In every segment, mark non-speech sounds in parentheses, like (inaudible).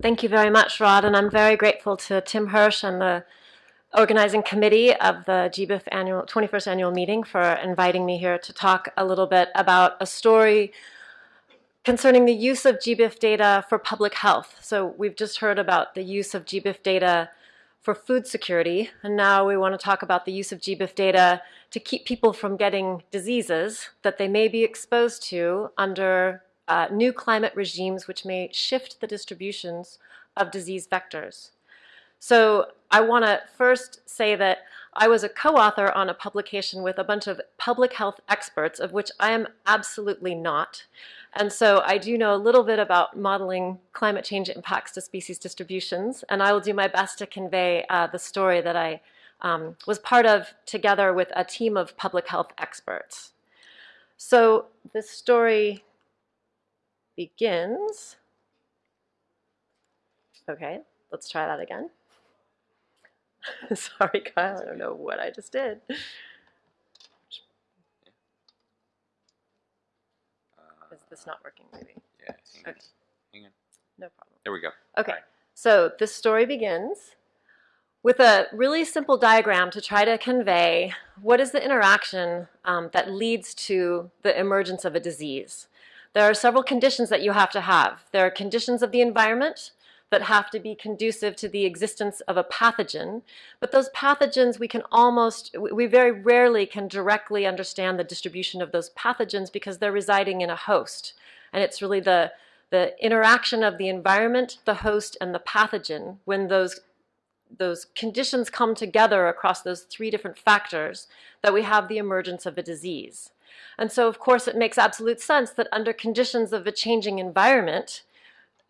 Thank you very much, Rod, and I'm very grateful to Tim Hirsch and the organizing committee of the GBIF annual 21st annual meeting for inviting me here to talk a little bit about a story concerning the use of GBIF data for public health. So we've just heard about the use of GBIF data for food security, and now we want to talk about the use of GBIF data to keep people from getting diseases that they may be exposed to under uh, new climate regimes which may shift the distributions of disease vectors. So I want to first say that I was a co-author on a publication with a bunch of public health experts, of which I am absolutely not. And so I do know a little bit about modeling climate change impacts to species distributions, and I will do my best to convey uh, the story that I um, was part of together with a team of public health experts. So this story begins. Okay, let's try that again. (laughs) Sorry, Kyle, I don't know what I just did. Is this not working, maybe? Yeah, hang on. Hang on. No problem. There we go. Okay, Alright. so this story begins with a really simple diagram to try to convey what is the interaction um, that leads to the emergence of a disease. There are several conditions that you have to have. There are conditions of the environment that have to be conducive to the existence of a pathogen, but those pathogens we can almost, we very rarely can directly understand the distribution of those pathogens because they're residing in a host. And it's really the, the interaction of the environment, the host, and the pathogen when those those conditions come together across those three different factors that we have the emergence of a disease. And so, of course, it makes absolute sense that under conditions of a changing environment,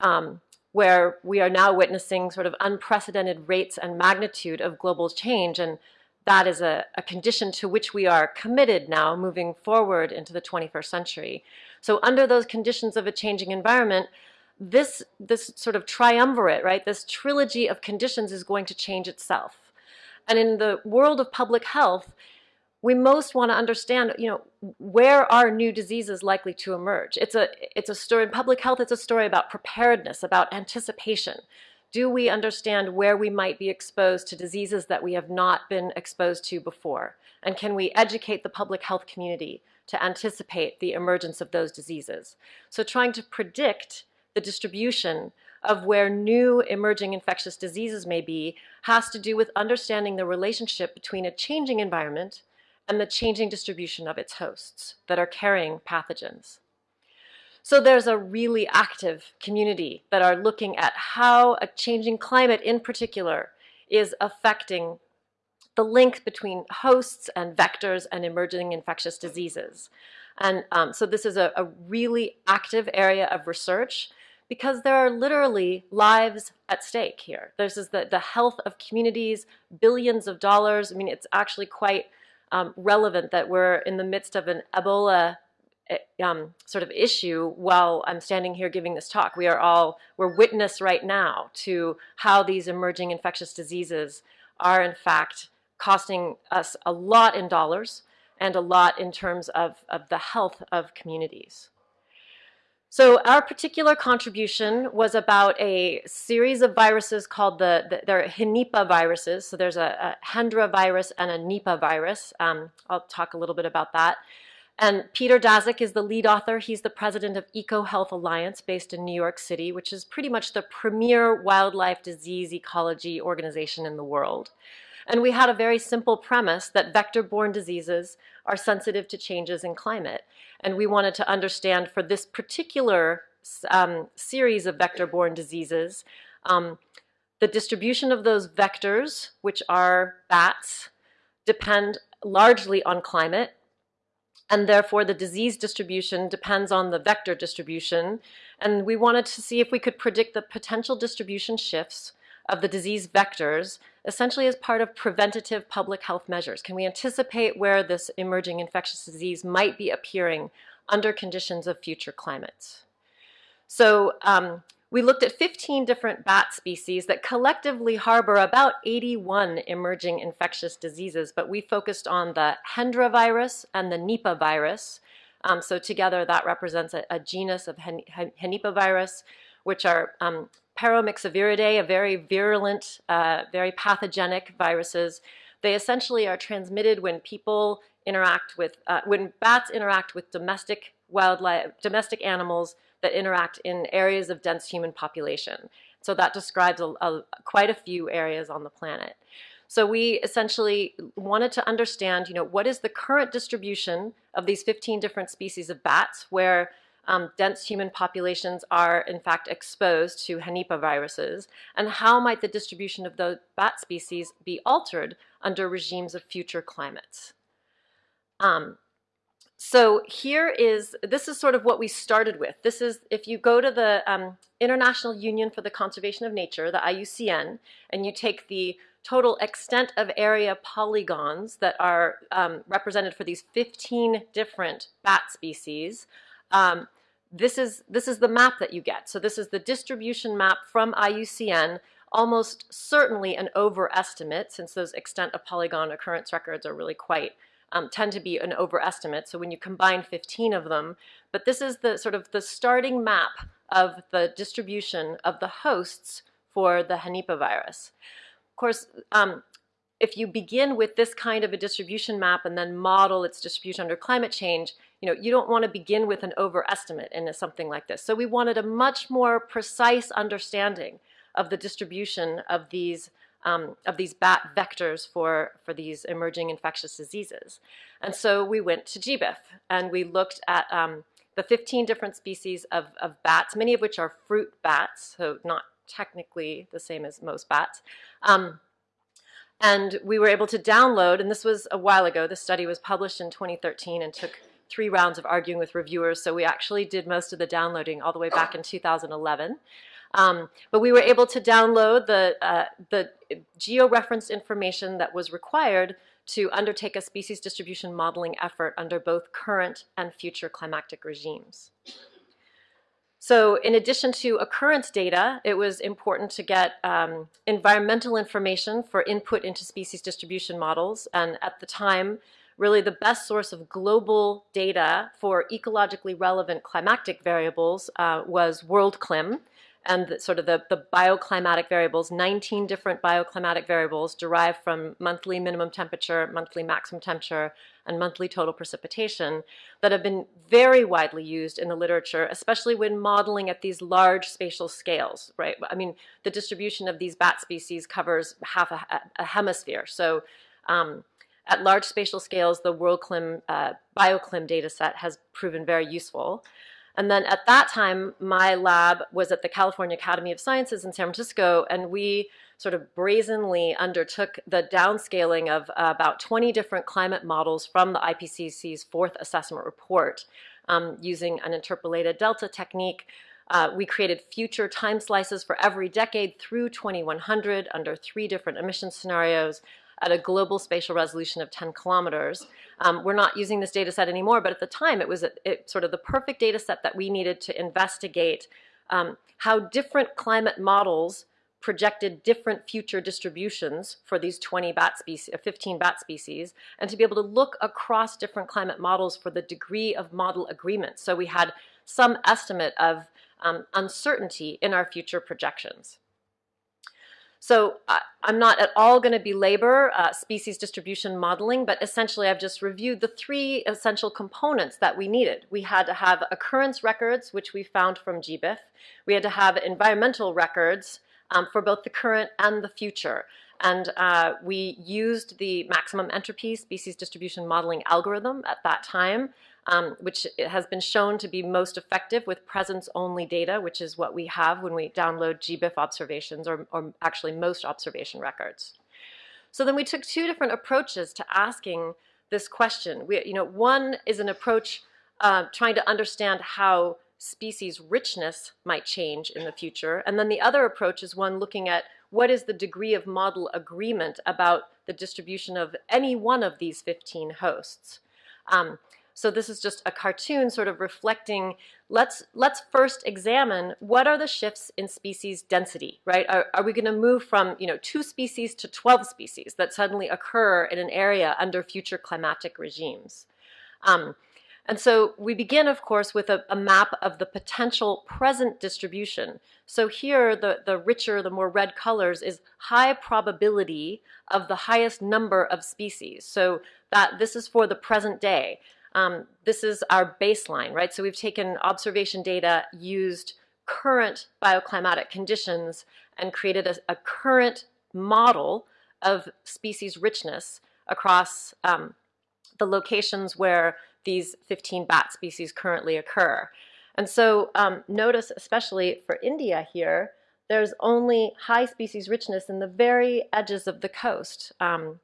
um, where we are now witnessing sort of unprecedented rates and magnitude of global change, and that is a, a condition to which we are committed now moving forward into the 21st century. So under those conditions of a changing environment, this, this sort of triumvirate, right, this trilogy of conditions is going to change itself. And in the world of public health, we most want to understand, you know, where are new diseases likely to emerge? It's a, it's a story, in public health, it's a story about preparedness, about anticipation. Do we understand where we might be exposed to diseases that we have not been exposed to before? And can we educate the public health community to anticipate the emergence of those diseases? So trying to predict the distribution of where new emerging infectious diseases may be has to do with understanding the relationship between a changing environment and the changing distribution of its hosts that are carrying pathogens. So there's a really active community that are looking at how a changing climate in particular is affecting the link between hosts and vectors and emerging infectious diseases. And um, so this is a, a really active area of research because there are literally lives at stake here. This is the, the health of communities, billions of dollars. I mean, it's actually quite um, relevant that we're in the midst of an Ebola eh, um, sort of issue while I'm standing here giving this talk. We are all, we're witness right now to how these emerging infectious diseases are in fact costing us a lot in dollars and a lot in terms of, of the health of communities. So our particular contribution was about a series of viruses called the, the there are Henipa viruses. So there's a, a Hendra virus and a Nipah virus. Um, I'll talk a little bit about that. And Peter Daszak is the lead author. He's the president of EcoHealth Alliance based in New York City, which is pretty much the premier wildlife disease ecology organization in the world. And we had a very simple premise that vector-borne diseases are sensitive to changes in climate. And we wanted to understand for this particular um, series of vector-borne diseases, um, the distribution of those vectors, which are bats, depend largely on climate, and therefore the disease distribution depends on the vector distribution. And we wanted to see if we could predict the potential distribution shifts of the disease vectors essentially as part of preventative public health measures? Can we anticipate where this emerging infectious disease might be appearing under conditions of future climates? So um, we looked at 15 different bat species that collectively harbor about 81 emerging infectious diseases, but we focused on the Hendra virus and the Nipah virus. Um, so together that represents a, a genus of Hen Henipavirus, which are um, Paramyxoviridae, a very virulent, uh, very pathogenic viruses. They essentially are transmitted when people interact with, uh, when bats interact with domestic wildlife, domestic animals that interact in areas of dense human population. So that describes a, a, quite a few areas on the planet. So we essentially wanted to understand, you know, what is the current distribution of these 15 different species of bats where um, dense human populations are in fact exposed to Henipa viruses, and how might the distribution of the bat species be altered under regimes of future climates? Um, so here is, this is sort of what we started with. This is, if you go to the um, International Union for the Conservation of Nature, the IUCN, and you take the total extent of area polygons that are um, represented for these 15 different bat species, um, this is, this is the map that you get. So this is the distribution map from IUCN, almost certainly an overestimate since those extent of polygon occurrence records are really quite um, tend to be an overestimate. So when you combine 15 of them, but this is the sort of the starting map of the distribution of the hosts for the Henipa virus. Of course, um, if you begin with this kind of a distribution map and then model its distribution under climate change, you know, you don't want to begin with an overestimate in something like this. So we wanted a much more precise understanding of the distribution of these um, of these bat vectors for, for these emerging infectious diseases. And so we went to GBIF and we looked at um, the 15 different species of, of bats, many of which are fruit bats, so not technically the same as most bats. Um, and we were able to download, and this was a while ago, the study was published in 2013 and took three rounds of arguing with reviewers, so we actually did most of the downloading all the way back in 2011. Um, but we were able to download the, uh, the geo-referenced information that was required to undertake a species distribution modeling effort under both current and future climactic regimes. So in addition to occurrence data, it was important to get um, environmental information for input into species distribution models. And at the time, really the best source of global data for ecologically relevant climactic variables uh, was WorldClim, and the, sort of the, the bioclimatic variables, 19 different bioclimatic variables derived from monthly minimum temperature, monthly maximum temperature, and monthly total precipitation that have been very widely used in the literature, especially when modeling at these large spatial scales, right? I mean, the distribution of these bat species covers half a, a hemisphere. So um, at large spatial scales, the WorldClim, uh, BioClim data set has proven very useful. And then at that time, my lab was at the California Academy of Sciences in San Francisco, and we sort of brazenly undertook the downscaling of uh, about 20 different climate models from the IPCC's fourth assessment report um, using an interpolated delta technique. Uh, we created future time slices for every decade through 2100 under three different emission scenarios at a global spatial resolution of 10 kilometers. Um, we're not using this data set anymore, but at the time it was a, it, sort of the perfect data set that we needed to investigate um, how different climate models projected different future distributions for these 20 bat species, uh, 15 bat species, and to be able to look across different climate models for the degree of model agreement. So we had some estimate of um, uncertainty in our future projections. So I, am not at all going to belabor uh, species distribution modeling, but essentially I've just reviewed the three essential components that we needed. We had to have occurrence records, which we found from GBIF. We had to have environmental records um, for both the current and the future. And uh, we used the maximum entropy species distribution modeling algorithm at that time um, which has been shown to be most effective with presence-only data, which is what we have when we download GBIF observations, or, or actually most observation records. So then we took two different approaches to asking this question. We, you know, one is an approach uh, trying to understand how species richness might change in the future. And then the other approach is one looking at what is the degree of model agreement about the distribution of any one of these 15 hosts. Um, so this is just a cartoon sort of reflecting, let's, let's first examine what are the shifts in species density, right? Are, are we gonna move from you know, two species to 12 species that suddenly occur in an area under future climatic regimes? Um, And so we begin, of course, with a, a, map of the potential present distribution. So here, the, the richer, the more red colors is high probability of the highest number of species. So that this is for the present day. Um, this is our baseline, right? So we've taken observation data, used current bioclimatic conditions, and created a, a current model of species richness across um, the locations where these 15 bat species currently occur. And so um, notice, especially for India here, there's only high species richness in the very edges of the coast. Um,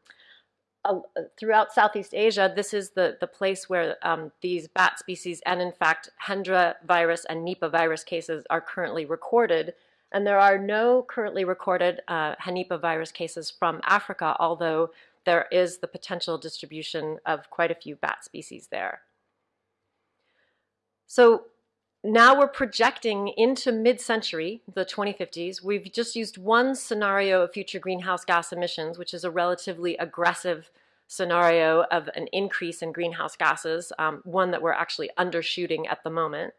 uh, throughout Southeast Asia, this is the, the place where um, these bat species and in fact Hendra virus and Nipah virus cases are currently recorded. And there are no currently recorded uh, Henipa virus cases from Africa, although there is the potential distribution of quite a few bat species there. So now we're projecting into mid-century, the 2050s. We've just used one scenario of future greenhouse gas emissions, which is a relatively aggressive scenario of an increase in greenhouse gases, um, one that we're actually undershooting at the moment.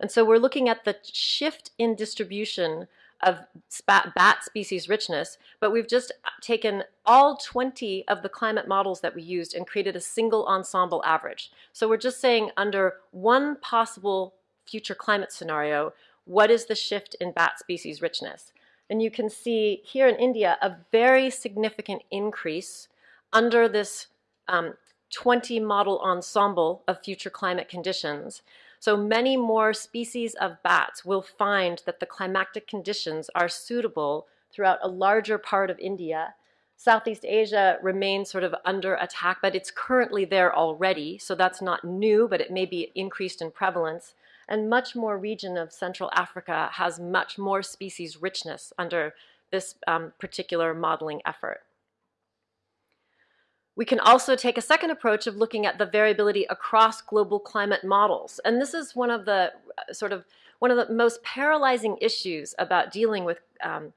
And so we're looking at the shift in distribution of bat species richness, but we've just taken all 20 of the climate models that we used and created a single ensemble average. So we're just saying under one possible future climate scenario, what is the shift in bat species richness? And you can see here in India a very significant increase under this um, 20 model ensemble of future climate conditions. So many more species of bats will find that the climatic conditions are suitable throughout a larger part of India. Southeast Asia remains sort of under attack, but it's currently there already, so that's not new, but it may be increased in prevalence. And much more region of Central Africa has much more species richness under this um, particular modeling effort. We can also take a second approach of looking at the variability across global climate models. And this is one of the uh, sort of one of the most paralyzing issues about dealing with um,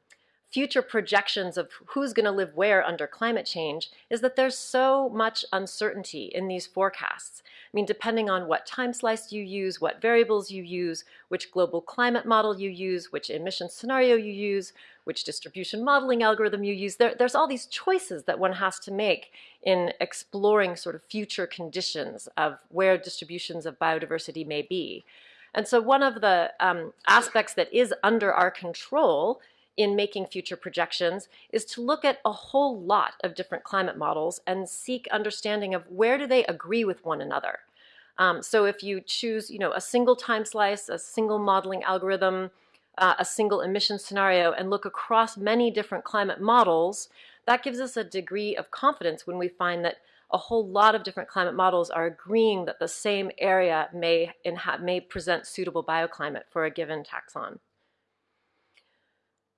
future projections of who's going to live where under climate change is that there's so much uncertainty in these forecasts. I mean, depending on what time slice you use, what variables you use, which global climate model you use, which emission scenario you use, which distribution modeling algorithm you use, there, there's all these choices that one has to make in exploring sort of future conditions of where distributions of biodiversity may be. And so one of the um, aspects that is under our control in making future projections is to look at a whole lot of different climate models and seek understanding of where do they agree with one another. Um, so if you choose, you know, a single time slice, a single modeling algorithm, uh, a single emission scenario, and look across many different climate models, that gives us a degree of confidence when we find that a whole lot of different climate models are agreeing that the same area may, may present suitable bioclimate for a given taxon.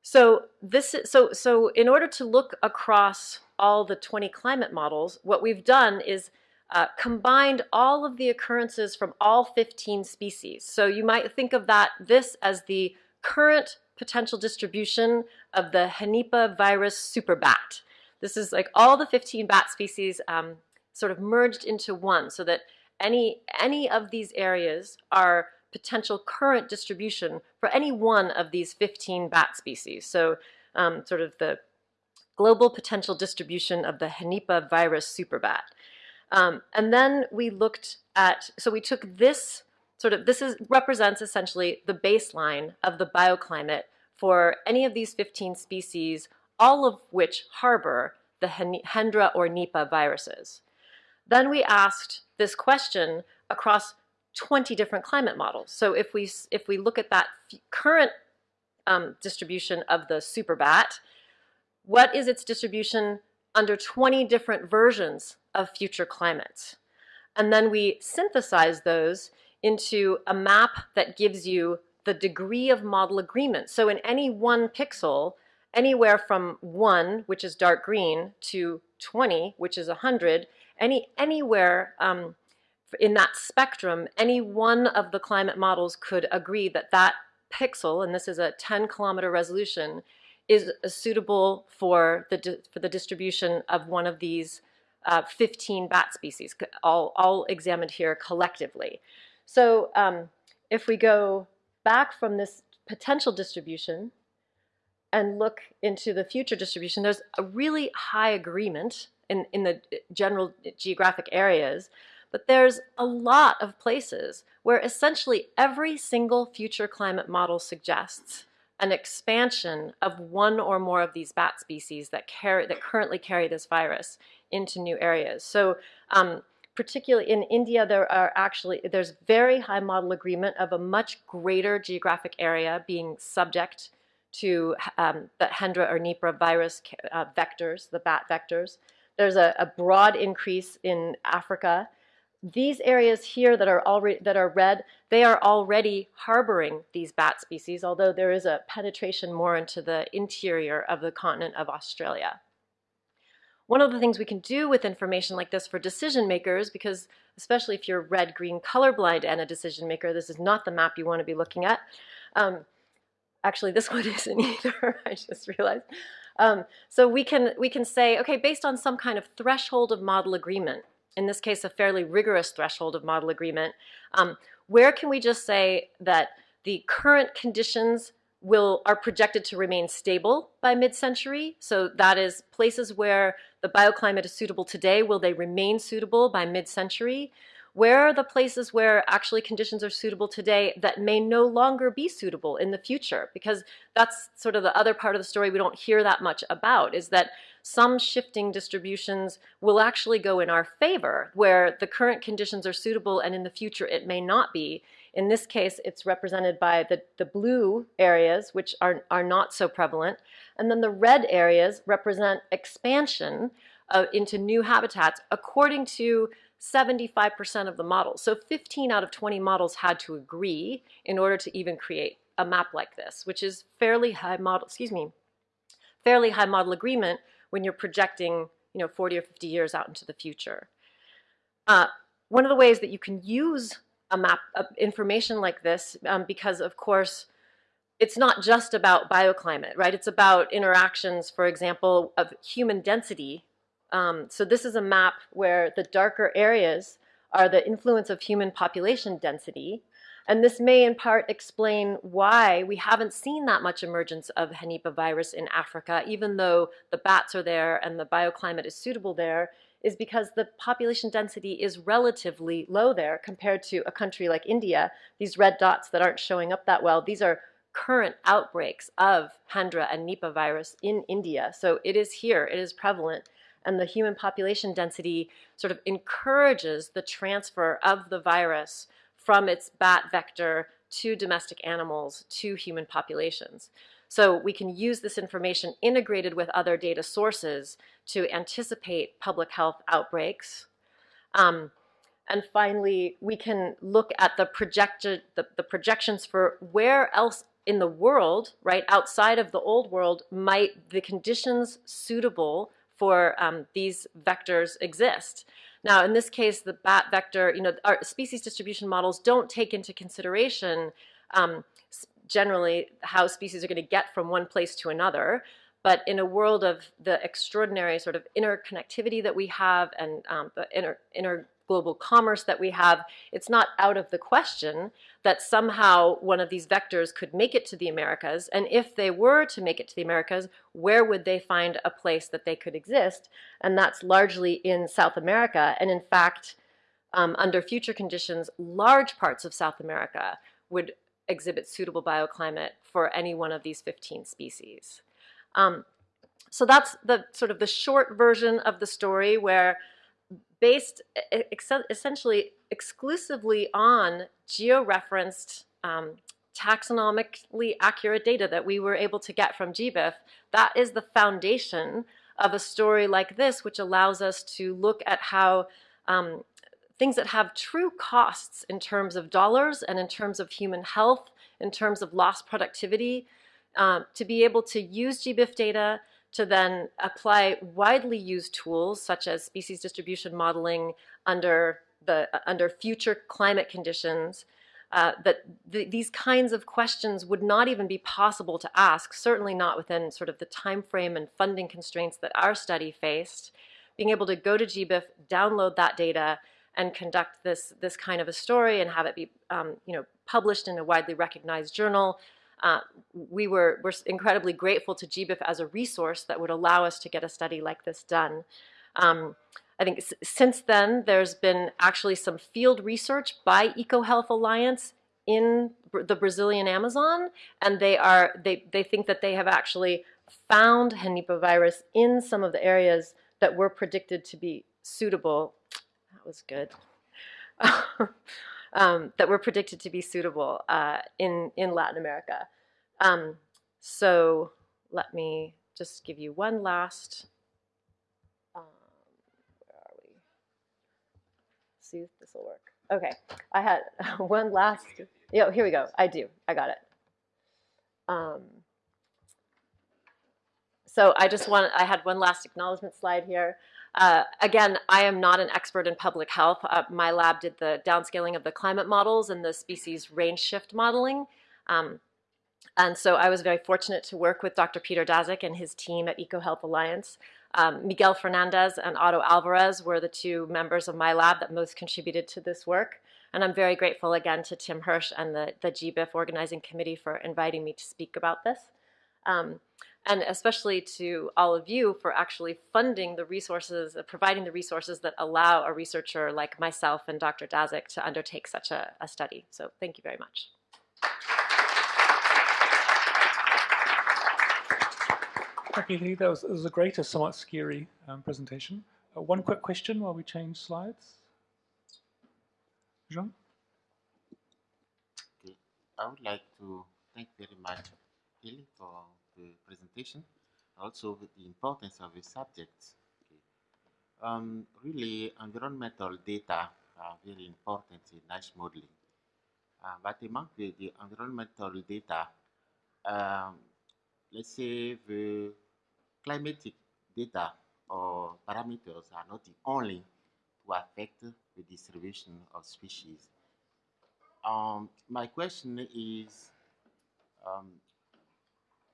So this is, so so in order to look across all the 20 climate models, what we've done is uh, combined all of the occurrences from all 15 species. So you might think of that this as the current potential distribution of the Henipa virus superbat. This is like all the 15 bat species um, sort of merged into one so that any any of these areas are potential current distribution for any one of these 15 bat species. So um, sort of the global potential distribution of the Henipa virus superbat. Um, and then we looked at, so we took this sort of, this is, represents essentially the baseline of the bioclimate for any of these 15 species, all of which harbor the Hendra or Nipah viruses. Then we asked this question across 20 different climate models. So if we, if we look at that current um, distribution of the super bat, what is its distribution under 20 different versions of future climates? And then we synthesize those into a map that gives you the degree of model agreement. So in any one pixel, anywhere from 1, which is dark green, to 20, which is 100, any, anywhere um, in that spectrum, any one of the climate models could agree that that pixel, and this is a 10 kilometer resolution, is suitable for the, for the distribution of one of these uh, 15 bat species, all, all examined here collectively. So um, if we go back from this potential distribution and look into the future distribution, there's a really high agreement in, in the general geographic areas, but there's a lot of places where essentially every single future climate model suggests an expansion of one or more of these bat species that carry that currently carry this virus into new areas. So um, particularly in India, there are actually, there's very high model agreement of a much greater geographic area being subject to um, the Hendra or Nipah virus uh, vectors, the bat vectors. There's a, a, broad increase in Africa. These areas here that are already that are red, they are already harboring these bat species, although there is a penetration more into the interior of the continent of Australia. One of the things we can do with information like this for decision makers, because especially if you're red, green, colorblind and a decision maker, this is not the map you want to be looking at. Um, actually, this (laughs) one isn't either, (laughs) I just realized. Um, so we can, we can say, okay, based on some kind of threshold of model agreement, in this case, a fairly rigorous threshold of model agreement, um, where can we just say that the current conditions will are projected to remain stable by mid-century. So that is places where the bioclimate is suitable today, will they remain suitable by mid-century? Where are the places where actually conditions are suitable today that may no longer be suitable in the future? Because that's sort of the other part of the story we don't hear that much about, is that some shifting distributions will actually go in our favor, where the current conditions are suitable and in the future it may not be. In this case, it's represented by the, the blue areas, which are, are not so prevalent. And then the red areas represent expansion uh, into new habitats according to 75% of the models. So 15 out of 20 models had to agree in order to even create a map like this, which is fairly high model, excuse me, fairly high model agreement when you're projecting, you know, 40 or 50 years out into the future. Uh, one of the ways that you can use a map of information like this um, because, of course, it's not just about bioclimate, right? It's about interactions, for example, of human density. Um, so this is a map where the darker areas are the influence of human population density. And this may in part explain why we haven't seen that much emergence of Henipavirus virus in Africa, even though the bats are there and the bioclimate is suitable there is because the population density is relatively low there compared to a country like India. These red dots that aren't showing up that well, these are current outbreaks of Hendra and Nipah virus in India. So it is here, it is prevalent, and the human population density sort of encourages the transfer of the virus from its bat vector to domestic animals to human populations. So we can use this information integrated with other data sources to anticipate public health outbreaks. Um, and finally, we can look at the, projected, the, the projections for where else in the world, right, outside of the old world, might the conditions suitable for um, these vectors exist. Now, in this case, the bat vector, you know, our species distribution models don't take into consideration um, generally how species are going to get from one place to another. But in a world of the extraordinary sort of interconnectivity that we have and um, the inter, inter global commerce that we have, it's not out of the question that somehow one of these vectors could make it to the Americas. And if they were to make it to the Americas, where would they find a place that they could exist? And that's largely in South America. And in fact, um, under future conditions, large parts of South America would exhibit suitable bioclimate for any one of these 15 species. Um, so that's the sort of the short version of the story where based essentially exclusively on georeferenced um, taxonomically accurate data that we were able to get from GBIF, that is the foundation of a story like this, which allows us to look at how um, things that have true costs in terms of dollars and in terms of human health, in terms of lost productivity, um, to be able to use GBIF data to then apply widely used tools such as species distribution modeling under, the, uh, under future climate conditions, uh, that th these kinds of questions would not even be possible to ask, certainly not within sort of the time frame and funding constraints that our study faced, being able to go to GBIF, download that data, and conduct this, this kind of a story and have it be um, you know, published in a widely recognized journal. Uh, we were, were incredibly grateful to GBIF as a resource that would allow us to get a study like this done. Um, I think since then, there's been actually some field research by EcoHealth Alliance in the Brazilian Amazon, and they are they they think that they have actually found Henipa virus in some of the areas that were predicted to be suitable. That was good. (laughs) um, that were predicted to be suitable uh, in in Latin America. Um, so let me just give you one last. Um, where are we? See if this will work. Okay, I had (laughs) one last. Yeah, here we go. I do. I got it. Um, so I just want, I had one last acknowledgement slide here. Uh, again, I am not an expert in public health. Uh, my lab did the downscaling of the climate models and the species range shift modeling. Um, and so I was very fortunate to work with Dr. Peter Daszak and his team at EcoHealth Alliance. Um, Miguel Fernandez and Otto Alvarez were the two members of my lab that most contributed to this work. And I'm very grateful again to Tim Hirsch and the, the GBIF organizing committee for inviting me to speak about this. Um, and especially to all of you for actually funding the resources, uh, providing the resources that allow a researcher like myself and Dr. Daszak to undertake such a, a study. So thank you very much. Thank you, Lee. That was, that was a great, a somewhat scary um, presentation. Uh, one quick question while we change slides. Jean? Okay. I would like to thank very much Healy for the presentation, also the importance of the subject. Okay. Um, really, environmental data are very important in niche modeling. Uh, but among the, the environmental data, um, let's say the climatic data or parameters are not the only to affect the distribution of species. Um, my question is, um,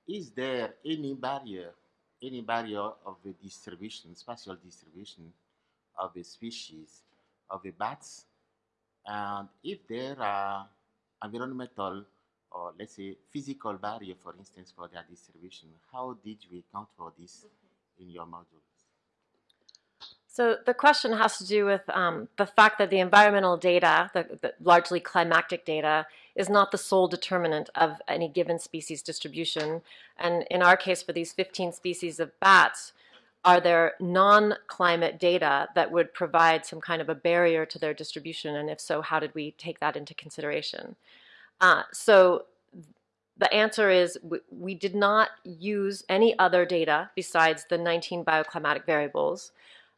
is there any barrier, any barrier of the distribution, spatial distribution of the species of the bats? And if there are environmental or let's say physical barrier, for instance, for their distribution, how did you account for this in your module? So the question has to do with um, the fact that the environmental data, the, the, largely climatic data, is not the sole determinant of any given species distribution. And in our case, for these 15 species of bats, are there non-climate data that would provide some kind of a barrier to their distribution? And if so, how did we take that into consideration? Uh, so the answer is we, we, did not use any other data besides the 19 bioclimatic variables.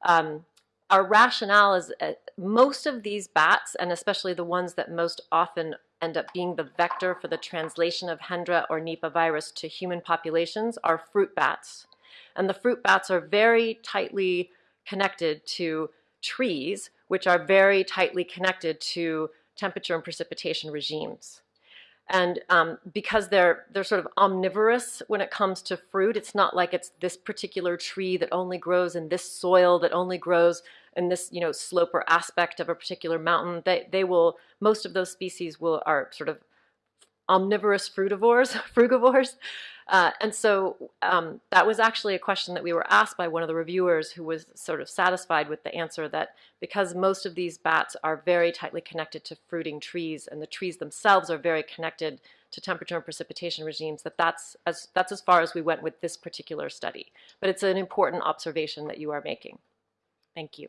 Um, our rationale is uh, most of these bats, and especially the ones that most often end up being the vector for the translation of Hendra or Nipah virus to human populations, are fruit bats. And the fruit bats are very tightly connected to trees, which are very tightly connected to temperature and precipitation regimes. And um, because they're, they're sort of omnivorous when it comes to fruit, it's not like it's this particular tree that only grows in this soil, that only grows in this, you know, slope or aspect of a particular mountain. They, they will, most of those species will, are sort of omnivorous frutivores, (laughs) frugivores. Uh, and so um, that was actually a question that we were asked by one of the reviewers who was sort of satisfied with the answer that because most of these bats are very tightly connected to fruiting trees and the trees themselves are very connected to temperature and precipitation regimes, that that's as, that's as far as we went with this particular study. But it's an important observation that you are making. Thank you.